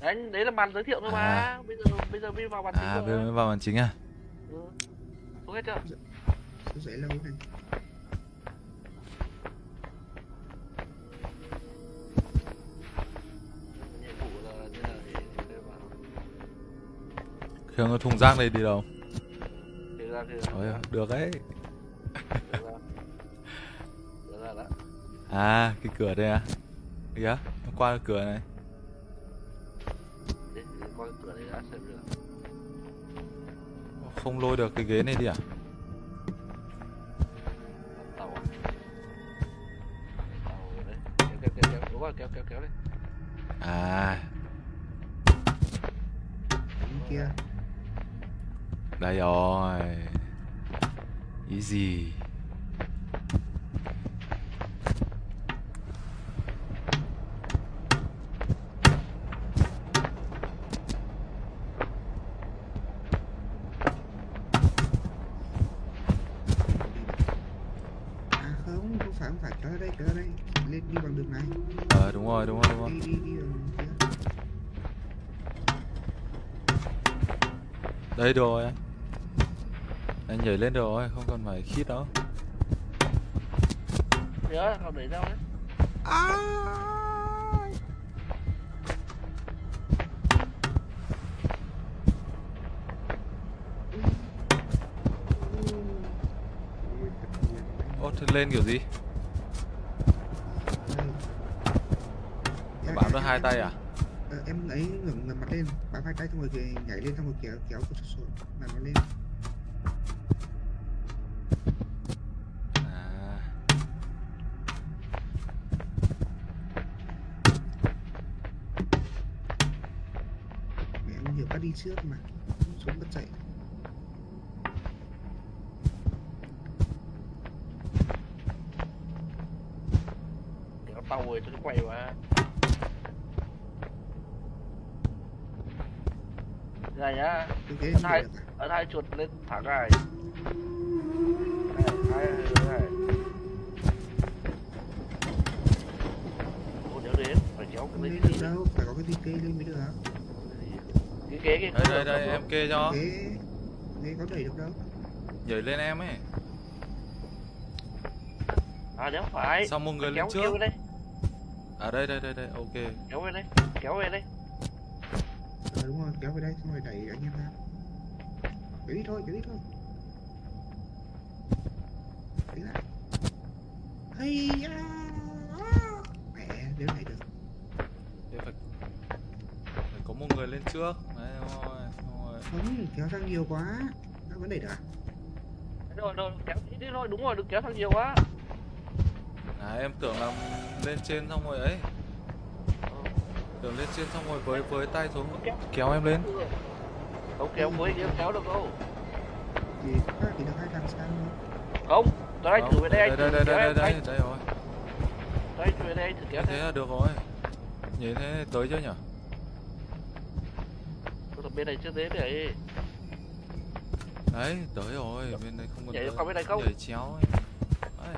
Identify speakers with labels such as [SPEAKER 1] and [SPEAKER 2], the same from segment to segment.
[SPEAKER 1] đấy đấy là màn giới thiệu thôi mà
[SPEAKER 2] À.
[SPEAKER 1] bây giờ bây giờ mới vào màn chính
[SPEAKER 2] À bây giờ mới vào màn chính à?
[SPEAKER 1] ừ. xuống hết chưa
[SPEAKER 3] dễ lâu này
[SPEAKER 1] nhiệm vụ là như là để để vào
[SPEAKER 2] Khương có thùng rác này đi đâu?
[SPEAKER 1] ra thì
[SPEAKER 2] Ôi, được đấy.
[SPEAKER 1] được ra được ra
[SPEAKER 2] À cái cửa đây à? Kìa, nó qua cái cửa này. Không lôi được cái ghế này đi à?
[SPEAKER 1] tàu à tàu đấy kéo kéo kéo kéo đúng rồi kéo kéo kéo đấy
[SPEAKER 2] À,
[SPEAKER 3] kia
[SPEAKER 2] đây rồi. Easy.
[SPEAKER 3] À không, không phải, không phải, kéo ra đây, Lên đi bằng đường này
[SPEAKER 2] Ờ đúng rồi, đúng rồi, đúng rồi.
[SPEAKER 3] Đi, đi, đi
[SPEAKER 2] Đây rồi anh. Anh nhảy lên rồi, không cần phải khít đâu.
[SPEAKER 1] nhớ không đẩy đâu đấy
[SPEAKER 3] nhiều
[SPEAKER 2] Ô, thế lên kiểu gì?
[SPEAKER 3] Đây. Em-
[SPEAKER 2] Bám
[SPEAKER 3] em-
[SPEAKER 2] được hai tay à?
[SPEAKER 3] Ờ, em ấy ngẩng ngẩng mặt lên bám hai tay xong rồi nhảy lên xong rồi kéo kéo cái sổ làm nó lên.
[SPEAKER 2] À,
[SPEAKER 3] mẹ em nhiều bắt đi trước mà xuống bắt chạy.
[SPEAKER 1] Kéo tàu rồi cho nó quay mà này nhá. Ấn hai ấn hai chuột lên thẳng này. Hai này. Ô, nhớ đến phải kéo cái
[SPEAKER 3] lên
[SPEAKER 1] lên
[SPEAKER 3] được đâu phải có cái gì cây lên mới được
[SPEAKER 1] cái ghế cái
[SPEAKER 2] đây đây đây em kê cho.
[SPEAKER 3] ghế có đẩy được đâu.
[SPEAKER 2] Nhảy lên em ấy.
[SPEAKER 1] à nếu phải
[SPEAKER 2] Xong một người
[SPEAKER 1] kéo
[SPEAKER 2] lên
[SPEAKER 1] kéo
[SPEAKER 2] trước.
[SPEAKER 1] đây.
[SPEAKER 2] À đây đây đây đây, ok.
[SPEAKER 1] kéo về đây kéo về đây
[SPEAKER 3] ờ đúng rồi kéo về đây xong rồi đẩy anh em ra kéo đi thôi kéo đi thôi đấy lại hay à, à. mẹ nếu này được
[SPEAKER 2] Thế phải, phải có một người lên trước. Đấy rồi, rồi.
[SPEAKER 3] không kéo sang nhiều quá nó vẫn đẩy được à
[SPEAKER 1] rồi rồi kéo đi thôi đúng rồi đừng kéo thằng nhiều quá
[SPEAKER 2] À em tưởng là lên trên xong rồi ấy. Tưởng lên trên xong rồi với với tay xuống
[SPEAKER 1] kéo
[SPEAKER 2] kéo em lên.
[SPEAKER 1] không kéo với kéo kéo được đâu
[SPEAKER 3] thì khác thì được hai thằng sang thôi
[SPEAKER 1] không tôi anh
[SPEAKER 2] Không,
[SPEAKER 1] thử về đây anh
[SPEAKER 2] đây
[SPEAKER 1] thử
[SPEAKER 2] đây
[SPEAKER 1] kéo
[SPEAKER 2] đây
[SPEAKER 1] em
[SPEAKER 2] đây
[SPEAKER 1] anh
[SPEAKER 2] đây rồi.
[SPEAKER 1] tôi thử về đây anh thử kéo
[SPEAKER 2] Thế
[SPEAKER 1] thế
[SPEAKER 2] là được rồi. Nhìn thế tới chưa nhỉ?
[SPEAKER 1] tôi bên này chưa thế để
[SPEAKER 2] Đấy, tới rồi, bên đây không cần
[SPEAKER 1] Nhảy
[SPEAKER 2] tới.
[SPEAKER 1] qua bên này không?
[SPEAKER 2] Nhảy chéo ấy. Đấy.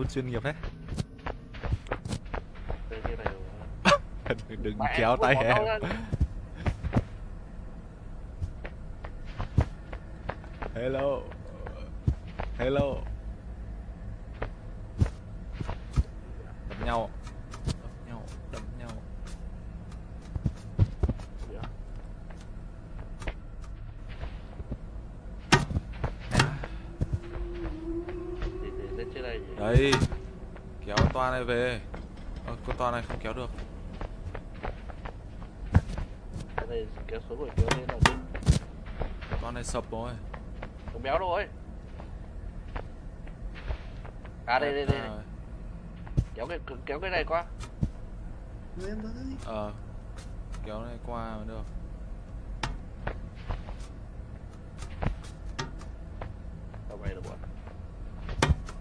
[SPEAKER 2] Nút chuyên nghiệp đấy. Đừng, kéo tay em. Hello. Hello. Đập nhau. Đập nhau, đập nhau.
[SPEAKER 1] Để- để lên
[SPEAKER 2] Đấy. Kéo toa này về. Ờ, con toa này không kéo được.
[SPEAKER 1] Cái này kéo rồi lên là
[SPEAKER 2] toa này sập rồi.
[SPEAKER 1] Không béo ấy à đây đây đây
[SPEAKER 2] À,
[SPEAKER 1] kéo cái kéo cái này qua
[SPEAKER 3] em ơi
[SPEAKER 2] Ờ. Kéo này qua mới được.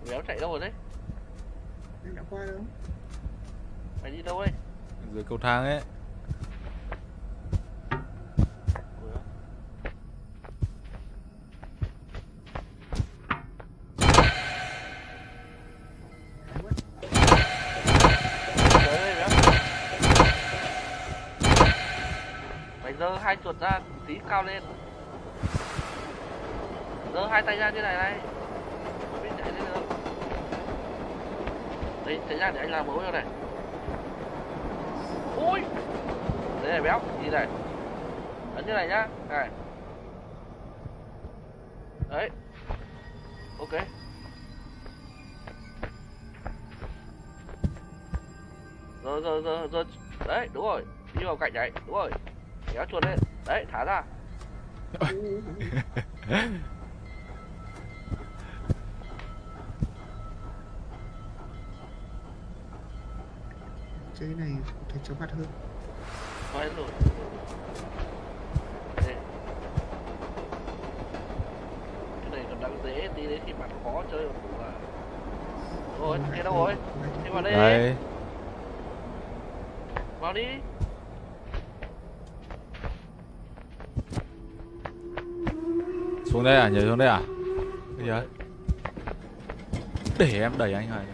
[SPEAKER 1] Béo chạy đâu rồi đấy?
[SPEAKER 3] Em đã qua đâu?
[SPEAKER 1] Mày đi đâu đấy?
[SPEAKER 2] Dưới cầu thang ấy.
[SPEAKER 1] giơ hai chuột ra tí cao lên giơ hai tay ra như này này mới chạy lên được đi thế ra để anh làm mẫu cho này. Ui! Đấy này béo gì này. Ấn như này nhá. Này. Đấy. Ok. Rồi rồi rồi rồi. Đấy, đúng rồi. Đi vào cạnh đấy đúng rồi. Kéo chuột lên. Đấy, thả ra.
[SPEAKER 3] thấy chóng mặt hơn
[SPEAKER 1] hết rồi Đây. cái này còn đang dễ tí đến khi bạn khó chơi một củ à rồi kia đâu rồi đi vào đây
[SPEAKER 2] Đây.
[SPEAKER 1] vào đi
[SPEAKER 2] Xuống đây à? Nhảy xuống đây à? Bây giờ. Để em đẩy anh Hải.